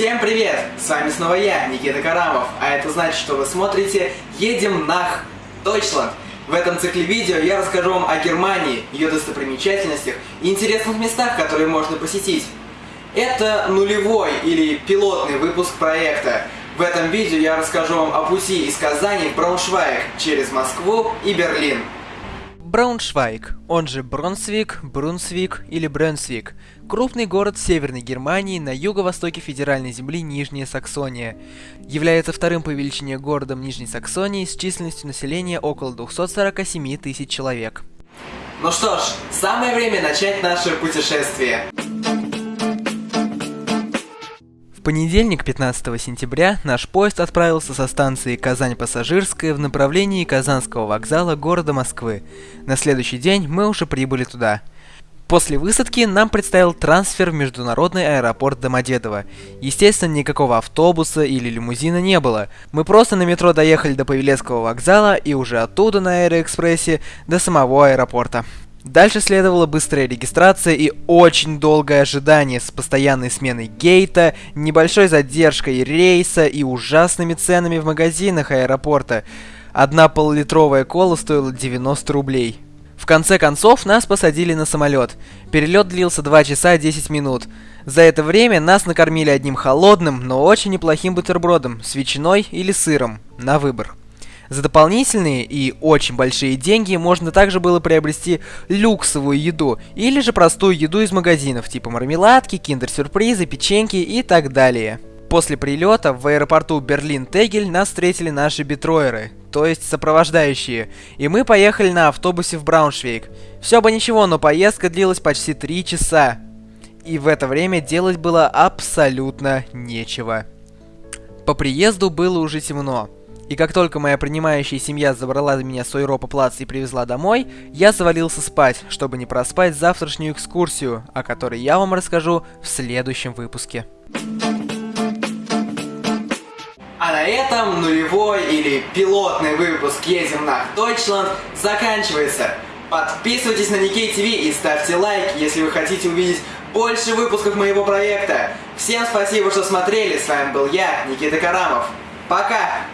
Всем привет! С вами снова я, Никита Карамов, а это значит, что вы смотрите «Едем нах Deutschland». В этом цикле видео я расскажу вам о Германии, ее достопримечательностях и интересных местах, которые можно посетить. Это нулевой или пилотный выпуск проекта. В этом видео я расскажу вам о пути из Казани в Брауншвайг через Москву и Берлин. Брауншвайг, он же Бронсвик, Брунсвик или Брюнсвик, крупный город Северной Германии на юго-востоке федеральной земли Нижняя Саксония. Является вторым по величине городом Нижней Саксонии с численностью населения около 247 тысяч человек. Ну что ж, самое время начать наше путешествие. Понедельник, 15 сентября, наш поезд отправился со станции Казань-Пассажирская в направлении Казанского вокзала города Москвы. На следующий день мы уже прибыли туда. После высадки нам предстоял трансфер в международный аэропорт Домодедово. Естественно, никакого автобуса или лимузина не было. Мы просто на метро доехали до Павелецкого вокзала и уже оттуда на Аэроэкспрессе до самого аэропорта. Дальше следовала быстрая регистрация и очень долгое ожидание с постоянной сменой гейта, небольшой задержкой рейса и ужасными ценами в магазинах аэропорта. Одна полулитровая кола стоила 90 рублей. В конце концов, нас посадили на самолет. Перелет длился 2 часа 10 минут. За это время нас накормили одним холодным, но очень неплохим бутербродом с ветчиной или сыром, на выбор. За дополнительные и очень большие деньги можно также было приобрести люксовую еду или же простую еду из магазинов, типа мармеладки, киндер-сюрпризы, печеньки и так далее. После прилета в аэропорту Берлин-Тегель нас встретили наши битроеры, то есть сопровождающие, и мы поехали на автобусе в Брауншвейг. Все бы ничего, но поездка длилась почти 3 часа. И в это время делать было абсолютно нечего. По приезду было уже темно. И как только моя принимающая семья забрала меня с Ойропа плац и привезла домой, я завалился спать, чтобы не проспать завтрашнюю экскурсию, о которой я вам расскажу в следующем выпуске. А на этом нулевой или пилотный выпуск «Едем на Deutschland» заканчивается. Подписывайтесь на Никей ТВ и ставьте лайк, если вы хотите увидеть больше выпусков моего проекта. Всем спасибо, что смотрели. С вами был я, Никита Карамов. Пока!